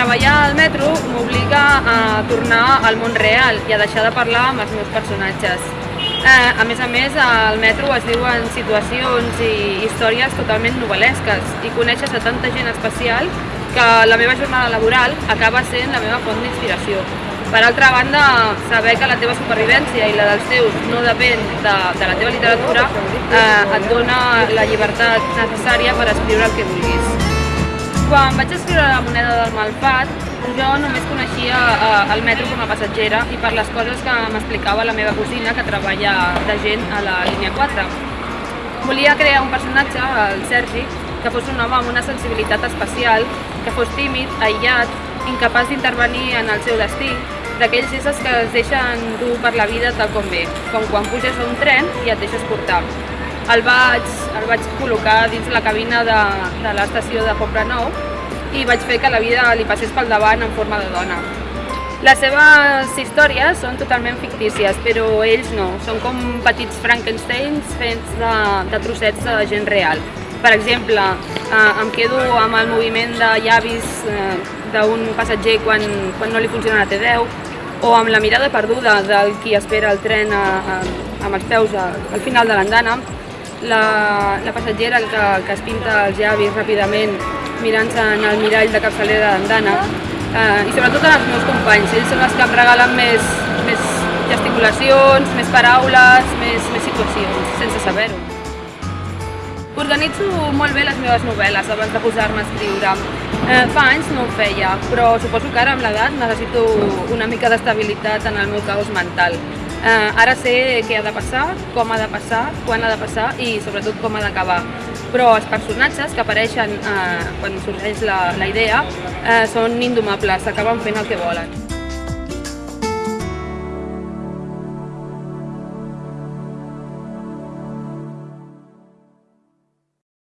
treballar al metro m'obliga a tornar al món real i a deixar de parlar amb els meus personatges. Eh, a més a més, al metro es diuen situacions i històries totalment novel·lesques i coneixes a tanta gent especial que la meva jornada laboral acaba sent la meva font d'inspiració. Per altra banda, saber que la teva supervivència i la dels teus no depèn de, de la teva literatura eh, et dona la llibertat necessària per escriure el que vulguis. Quan vaig escriure La moneda del malfat, jo només coneixia eh, el metro com a passatgera i per les coses que m'explicava la meva cosina que treballa de gent a la línia 4. Volia crear un personatge, el Sergi, que fos un home amb una sensibilitat especial, que fos tímid, aïllat, incapaç d'intervenir en el seu destí, d'aquells éssers que es deixen dur per la vida tal com ve, com quan puges a un tren i et deixes portar el vaig, el vaig col·locar dins la cabina de, de l'estació de Poble Nou i vaig fer que la vida li passés pel davant en forma de dona. Les seves històries són totalment fictícies, però ells no. Són com petits Frankensteins fets de, de trossets de gent real. Per exemple, eh, em quedo amb el moviment de llavis eh, d'un passatger quan, quan no li funciona la T10 o amb la mirada perduda del qui espera el tren a, a, amb els peus a, al final de l'andana la, la passatgera que, que es pinta els llavis ràpidament mirant-se en el mirall de capçalera d'andana eh, i sobretot en els meus companys, ells són els que em regalen més, més gesticulacions, més paraules, més, més situacions, sense saber-ho. Organitzo molt bé les meves novel·les abans de posar-me a escriure. Eh, fa anys no ho feia, però suposo que ara amb l'edat necessito una mica d'estabilitat en el meu caos mental. Eh, ara sé què ha de passar, com ha de passar, quan ha de passar i sobretot com ha d'acabar. Però els personatges que apareixen eh, quan sorgeix la, la idea eh, són indomables, acaben fent el que volen.